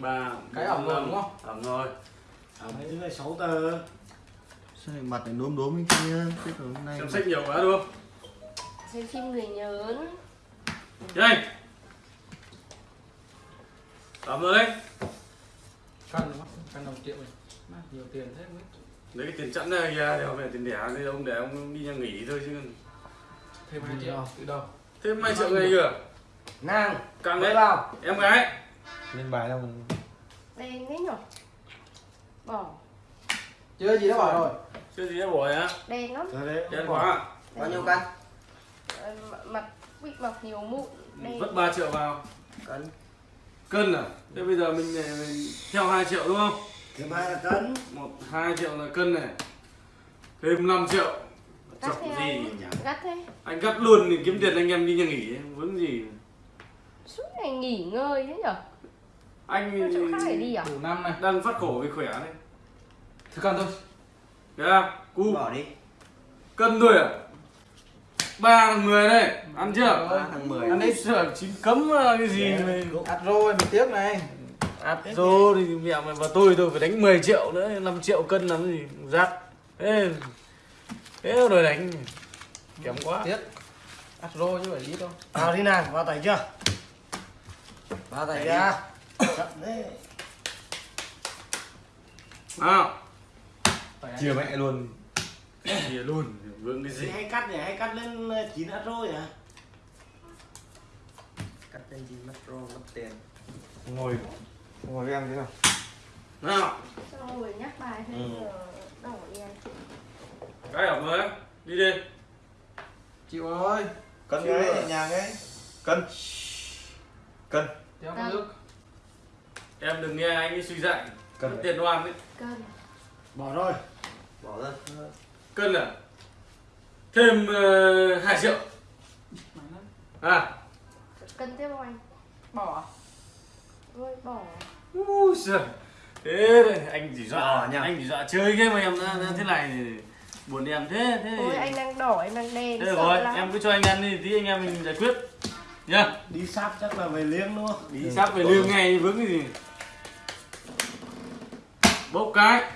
ba. Cái ẩm rồi đúng không? ẩm rồi. Thứ này 6 tờ sao lại mặt này đốm đốm như kia còn hôm nay xem sách nhiều quá đúng không? Xem phim người nhớn nhanh! Ẩm rồi đấy. Không? Cân đồng triệu này Nhiều tiền thế. Mới lấy cái tiền chẵn ra kìa để về tiền đẻ thì ông để ông đi nhà nghỉ thôi chứ. Thêm 2 triệu. Từ đâu? thêm hai triệu này kìa. Nàng càng đấy. vào. Em gái lên bài đâu đen đấy nhở? Bỏ. Chưa gì đã bảo rồi. Chưa gì đã bỏ hả đen lắm. Đấy đen. Quá? Bao nhiêu cân? Ờ, mặt bị mọc nhiều mụn đen. Vứt 3 triệu vào. Cân. Cân à? Thế bây giờ mình, mình theo 2 triệu đúng không? Thêm hai là cân. Một hai triệu là cân này. Thêm 5 triệu. Chọc gì? anh? Gắt thế. Anh gắt luôn thì kiếm tiền anh em đi nhà nghỉ ấy. vướng gì? Suốt ngày nghỉ ngơi thế nhở anh chỗ khác để đi à? Đủ năm này. Đang phát khổ vì khỏe đấy. Thứ cân thôi. Thấy không? Cu. Bỏ đi. Cân thôi à? Ba thằng mười đây. Ăn chưa? Rồi, thằng mười. ăn đấy sợ chín cấm à, cái gì mày? Át rồi mình tiếc này. Áp dô thì mẹ mày và tôi tôi phải đánh 10 triệu nữa 5 triệu cân làm gì rát thế thế rồi đánh. Kém quá. Tiếc. Át rồi chứ phải ít đâu. Vào đi nàng, vào tay chưa? Vào tay chưa? Chậm đấy nào chia mẹ luôn. Chia luôn vướng cái gì? Hay cắt nhỉ? Hay cắt lên 9 át rồi hả? Cắt lên 9 mất rồi, mất tiền. Ngồi. Ngồi với em thế nào? Nào. Xong rồi nhắc bài thế Ừ. giờ đỏ đen cái ở mới đi đi. Chịu ơi cân cái nhẹ nhàng ấy cân. Cân. Cân. nước em đừng nghe anh ấy suy dạy. Cân. Mất tiền đoan đấy cân Bỏ rồi bỏ ra. Cân à? Thêm uh, 2 triệu. À. Cân tiếp không anh? Bỏ thôi bỏ. Úi giời. thế đây, anh chỉ dọa nhỉ? anh chỉ dọa chơi game mà em ra, ra thế này thì buồn em thế thế ôi anh đang đỏ em đang đen thế rồi lắm. em cứ cho anh ăn đi tí anh em mình giải quyết. Nhá. Đi sắp chắc là về liêng đúng không? đi sắp về lương ngay vướng cái gì bốc cái.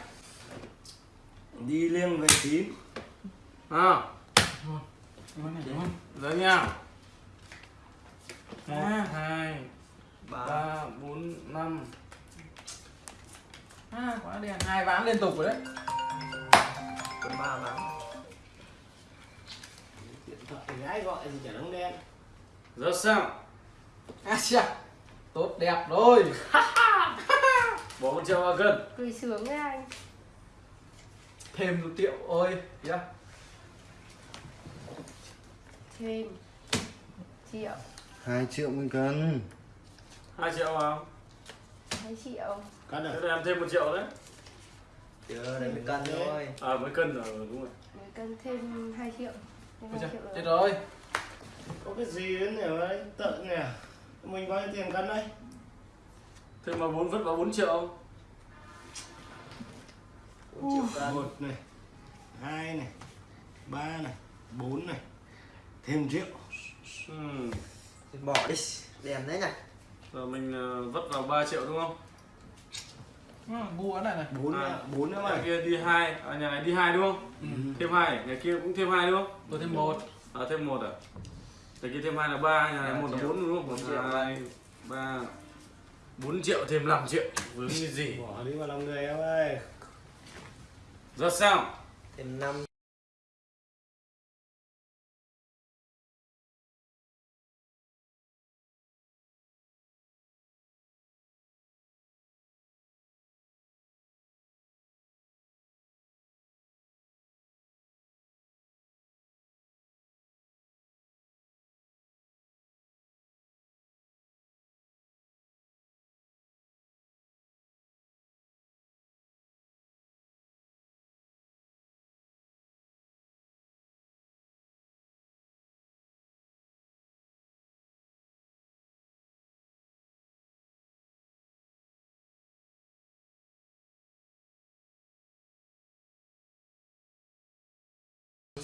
Đi liêng về tím. À rồi nha. Một hai Ba. bốn năm. À, quá đen. Hai ván liên tục rồi đấy. Còn ba bán Điện thoại gái gọi thì chả đóng đen giờ sao? À Tốt đẹp rồi bỏ một triệu vào cân cười sướng với anh. Thêm một triệu ôi yeah. thêm triệu. Hai triệu một cân hai triệu vào. Hai triệu. Cắt thế à? là em thêm một triệu đấy. Chưa, đây mới cân thôi. À mới cân rồi đúng rồi. Mấy cân thêm 2 triệu. Thêm Ôi 2 trời, triệu chết rồi. Rồi Có cái gì đấy nhỉ ơi, tận nhỉ. Mình bao nhiêu tiền cân đây? Thế mà bốn vứt vào 4 triệu không? 4 triệu cân một này hai này ba này bốn này thêm triệu. Ừ. bỏ đi. Đèn đấy này. Rồi mình ờ, vứt vào 3 triệu đúng không? Ngu cái này này. Bốn À. nữa bốn mày kia đi hai à, nhà này đi hai đúng không? Ừ. thêm hai nhà kia cũng thêm hai đúng không? Tôi thêm một. À thêm một à? Nhà kia thêm hai là ba nhà này một là bốn đúng không? Bốn một triệu. Hai ba bốn triệu thêm 5 triệu vướng cái gì? Bỏ đi vào lòng người em ơi. Giờ sao? Thêm năm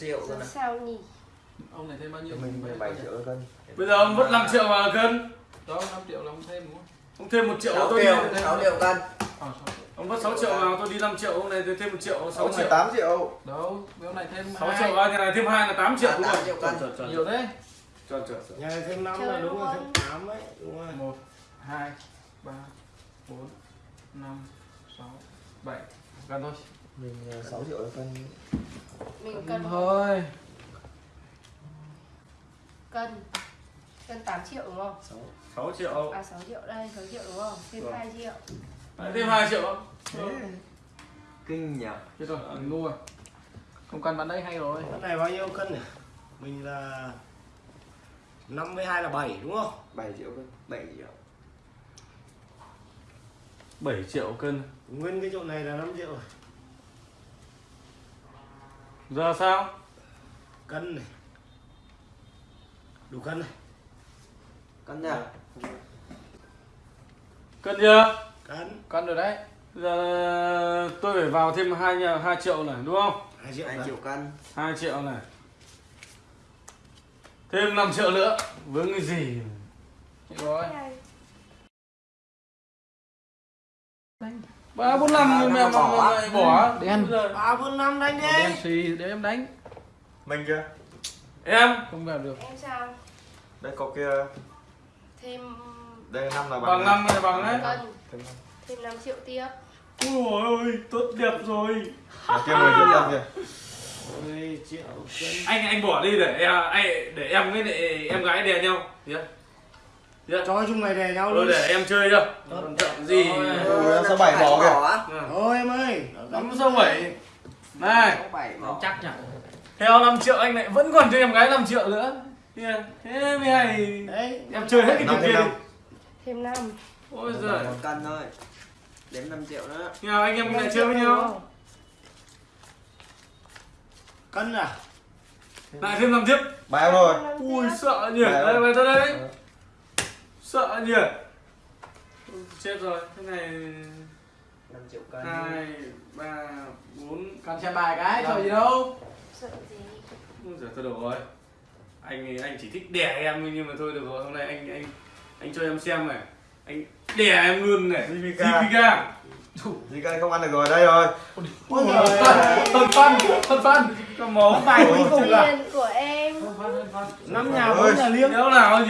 triệu Giờ sao nhỉ? Ông này thêm bao nhiêu? mình 17 triệu cân. Bây giờ ông vứt 5 triệu vào cân. Đó 5 triệu là ông thêm đúng không? ông thêm một triệu 6 tôi đi triệu 6 triệu cân. Ờ, triệu. ông mất 6 triệu vào tôi đi 5 triệu ông này tôi thêm một triệu 6 Ông triệu. này 8 triệu. Đâu cái này thêm 6 hai. triệu à, cái này thêm hai là 8 triệu À, đúng 8 rồi triệu cân. Nhiều thế. Chuẩn, chuẩn. nhà này thêm năm Chơi là đúng rồi luôn. thêm tám ấy đúng rồi. Một hai ba bốn năm sáu bảy. Gần thôi. Mình 6 triệu là cân Mình cân thôi. Cân cân 8 triệu đúng không? 6 triệu. À 6 triệu đây, 6 triệu đúng không? Thêm Vâng. 2 triệu. Đấy, thêm 2 triệu không? kinh nhỉ. Chết rồi mình ngu rồi. Không cần bán đây hay rồi. Cái này bao nhiêu cân nhỉ? Mình là 52 là 7 đúng không? 7 triệu cân 7 triệu. 7 triệu cân. Nguyên cái chỗ này là 5 triệu rồi Giờ sao? cân này đủ cân này cân nha Cân chưa? cân cân rồi đấy Giờ tôi phải vào thêm 2, nhà- 2 triệu này đúng không? 2 triệu 2 này. triệu cân 2 triệu này Thêm 5 triệu nữa Vướng cái gì? rồi ba bốn năm mẹ năm bỏ. mày bỏ Đen. Ba bốn năm đánh đen đi. xì để em đánh. Mình kia Em. Không vào được. Em sao? Đây có kia. Thêm Đây 5 là bằng Bằng năm này bằng đấy. Thêm năm. thêm 5 triệu tiếp. Ôi ôi tốt đẹp rồi. À, kia 10 triệu cân kìa. 10 triệu cân Anh anh bỏ đi để em anh, để em với lại em gái đè nhau. Được chưa? cho chúng mày đè nhau luôn để em chơi chưa? Chọn gì? Ui, em sao bảy bỏ kìa Ừ. thôi em ơi. Lắm sao bảy Này. 7 bỏ. Chắc nhỉ Theo 5 triệu anh lại vẫn còn cho em gái 5 triệu nữa. Kìa, Thế mới hay. Đấy. Em chơi hết cái Năm thêm kia năm. đi. Thêm 5. Ôi một giời. cân thôi. Đếm 5 triệu nữa. Nào anh em lại chơi với nhau? cân à? Lại thêm 5 tiếp. Em rồi. Ui sợ nhỉ. Đấy. Đây. Mày tới đây Sợ nhỉ? Ui, Chết rồi Thế này 5 triệu cân. 2, 3, 4 cần xem bài cái sợ gì đâu? Sợ gì? Ui giời thôi được rồi. Anh anh chỉ thích đẻ em nhưng mà thôi được rồi. Hôm nay anh anh anh cho em xem này. Anh đẻ em luôn này. JPK. JPK không ăn được rồi đây rồi. Ôi phân phân phân phân Có máu bài cuối cùng là của em. năm nhà bốn nhà liêng Nếu nào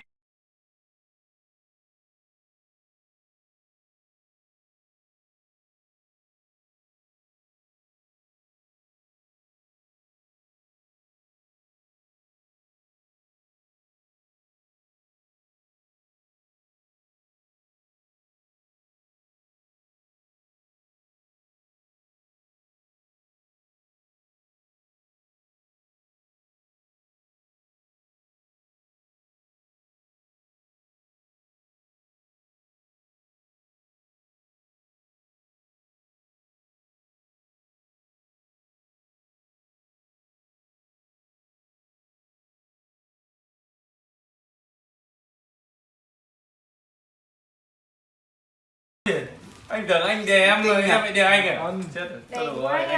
anh tưởng anh đè em rồi em lại đè anh à? Chết rồi. Rồi anh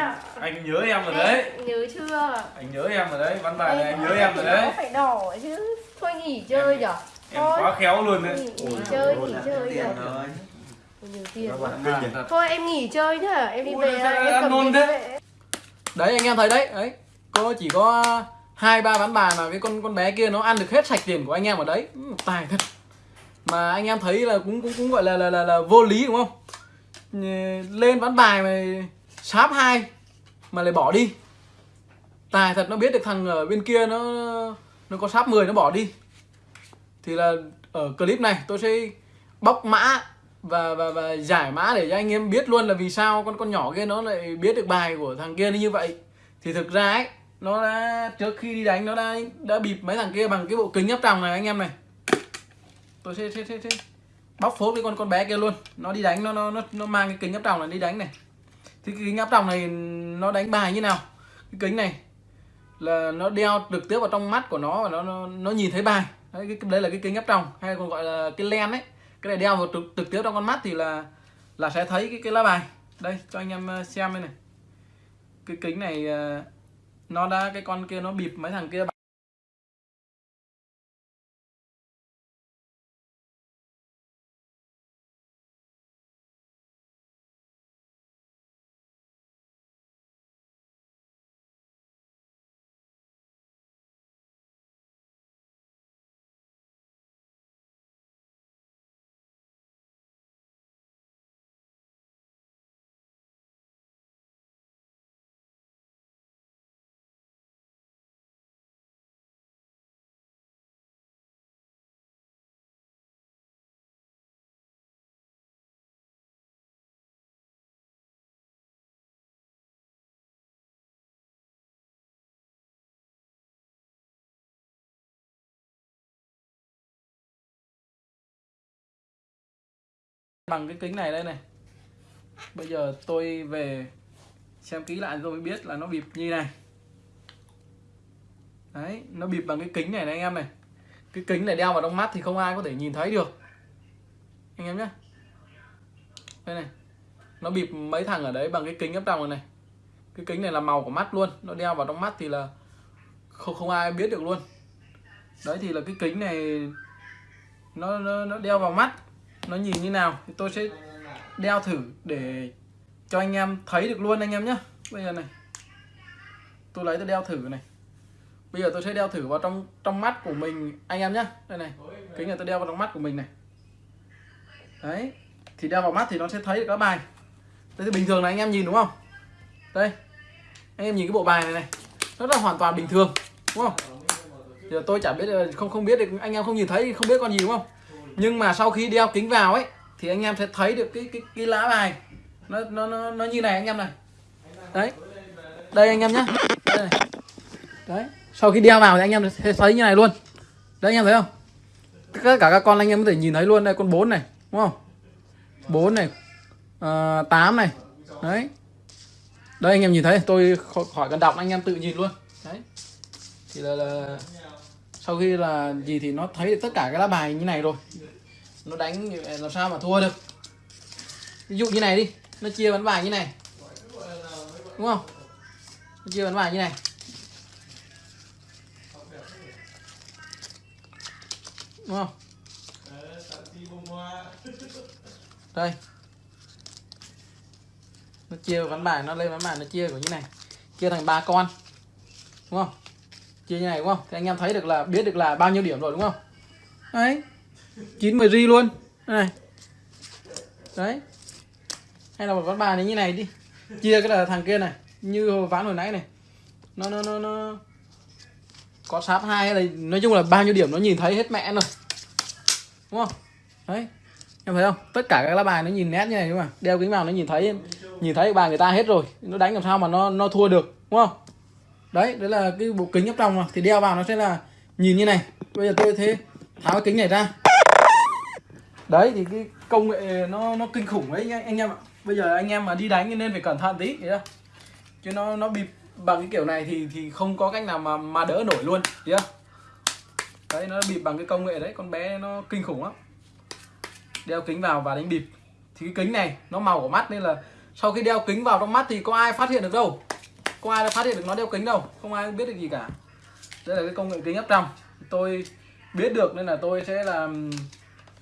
anh, à? nhớ em rồi đấy. nhớ chưa? anh nhớ em rồi đấy ván bài này anh nhớ em rồi đấy. phải đỏ chứ. Thôi nghỉ chơi nhở? em quá khéo luôn đấy. Nghỉ, chơi, nghỉ chơi nhở? thôi Nhiều tiền em nghỉ chơi nhá, em đi về em cầm thế? đấy anh em thấy đấy đấy. Cô chỉ có hai ba ván bài mà cái con con bé kia nó ăn được hết sạch tiền của anh em ở đấy. Ừ, tài thật. Mà anh em thấy là cũng cũng cũng gọi là là là, là vô lý đúng không lên ván bài mà sáp hai mà lại bỏ đi. Tài thật nó biết được thằng ở bên kia nó nó có sáp 10 nó bỏ đi. Thì là ở clip này tôi sẽ bóc mã và và và giải mã để cho anh em biết luôn là vì sao con con nhỏ kia nó lại biết được bài của thằng kia như vậy. Thì thực ra ấy nó đã trước khi đi đánh nó đã đã bịp mấy thằng kia bằng cái bộ kính áp tròng này anh em này. Tôi sẽ sẽ sẽ, sẽ bóc phốt cái con con bé kia luôn. Nó đi đánh nó nó nó, nó mang cái kính áp tròng này đi đánh này. Thì cái kính áp tròng này nó đánh bài như nào? Cái kính này là nó đeo trực tiếp vào trong mắt của nó và nó nó, nó nhìn thấy bài. Đấy, cái, đây là cái kính áp tròng hay còn gọi là cái len ấy. Cái này đeo vào trực, trực tiếp trong con mắt thì là là sẽ thấy cái cái lá bài. Đây cho anh em ờ, xem đây này. Cái kính này ờ, nó đã cái con kia nó bịp mấy thằng kia bằng cái kính này đây này. Bây giờ tôi về xem kỹ lại rồi mới biết là nó bịp như này. Đấy nó bịp bằng cái kính này này anh em này. Cái kính này đeo vào trong mắt thì không ai có thể nhìn thấy được. Anh em nhé đây này. Nó bịp mấy thằng ở đấy bằng cái kính ấp trong này này. Cái kính này là màu của mắt luôn. Nó đeo vào trong mắt thì là không không ai biết được luôn. Đấy thì là cái kính này nó nó, nó đeo vào mắt nó nhìn như nào thì tôi sẽ đeo thử để cho anh em thấy được luôn anh em nhé bây giờ này, tôi lấy tôi đeo thử này. Bây giờ tôi sẽ đeo thử vào trong trong mắt của mình anh em nhé đây này, kính này tôi đeo vào trong mắt của mình này. Đấy, thì đeo vào mắt thì nó sẽ thấy được các bài. Đây thì bình thường là anh em nhìn đúng không? Đây, anh em nhìn cái bộ bài này này rất là hoàn toàn bình thường, đúng không? Giờ tôi chả biết ờ, không không biết được, anh em không nhìn thấy không biết con gì đúng không? Nhưng mà sau khi đeo kính vào ấy thì anh em sẽ thấy được cái cái cái lá bài. Nó nó nó, nó như này anh em này. Đấy. Đây anh em nhé đấy. Sau khi đeo vào thì anh em sẽ thấy như này luôn. Đấy anh em thấy không? Tất cả các con anh em có thể nhìn thấy luôn đây con 4 này đúng không? 4 này. Ờ, uh, 8 này. Đấy. Đây anh em nhìn thấy tôi khỏi cần đọc anh em tự nhìn luôn. Đấy. Thì là, là sau khi là gì thì nó thấy được tất cả các lá bài như này rồi. Nó đánh làm sao mà thua được? Ví dụ như này đi, nó chia bán bài như này. Đúng không? Nó chia bán bài như này. Đúng không? Đây. Nó chia ván bài, nó lên ván bài, nó chia của như này. Chia thành ba con. Đúng không? Chia như này, đúng không? Thì anh em thấy được là, biết được là bao nhiêu điểm rồi, đúng không? Đấy. Chín mười ri luôn. Đây này. Đấy. Hay là một ván bài này như này đi. Chia cái là thằng kia này, như ván hồi nãy này. Nó nó nó nó có sáp hai hay là nói chung là bao nhiêu điểm nó nhìn thấy hết mẹ rồi đúng không? Đấy. Em thấy không? Tất cả các lá bài nó nhìn nét như này đúng không đeo kính vào nó nhìn thấy nhìn thấy bài người ta hết rồi. Nó đánh làm sao mà nó nó thua được, đúng không? Đấy đấy là cái bộ kính ấp trong mà. Thì đeo vào nó sẽ là nhìn như này. Bây giờ tôi thế tháo cái kính này ra. Đấy thì cái công nghệ nó nó kinh khủng đấy anh, anh em ạ. Bây giờ anh em mà đi đánh nên phải cẩn thận tí hiểu chứ nó nó bịp bằng cái kiểu này thì thì không có cách nào mà mà đỡ nổi luôn hiểu đấy nó bịp bằng cái công nghệ đấy con bé nó kinh khủng lắm. Đeo kính vào và đánh bịp. Thì cái kính này nó màu của mắt nên là sau khi đeo kính vào trong mắt thì có ai phát hiện được đâu? Có ai đã phát hiện được nó đeo kính đâu không ai biết được gì cả. Đây là cái công nghệ kính áp trong tôi biết được nên là tôi sẽ làm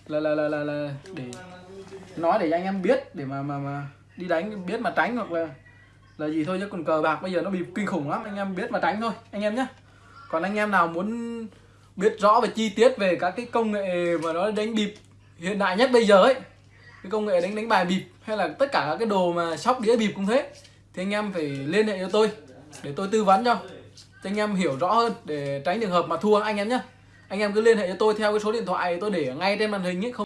là là là là, là để nói để anh em biết để mà mà mà đi đánh biết mà tránh hoặc là là gì thôi chứ còn cờ bạc bây giờ nó bị kinh khủng lắm. Anh em biết mà tránh thôi anh em nhé còn anh em nào muốn biết rõ về chi tiết về các cái công nghệ mà nó đánh bịp hiện đại nhất bây giờ ấy cái công nghệ đánh đánh bài bịp hay là tất cả các cái đồ mà sóc đĩa bịp cũng thế thì anh em phải liên hệ cho tôi, để tôi tư vấn cho. Cho anh em hiểu rõ hơn, để tránh trường hợp mà thua anh em nhé anh em cứ liên hệ cho tôi theo cái số điện thoại tôi để ngay trên màn hình ấy không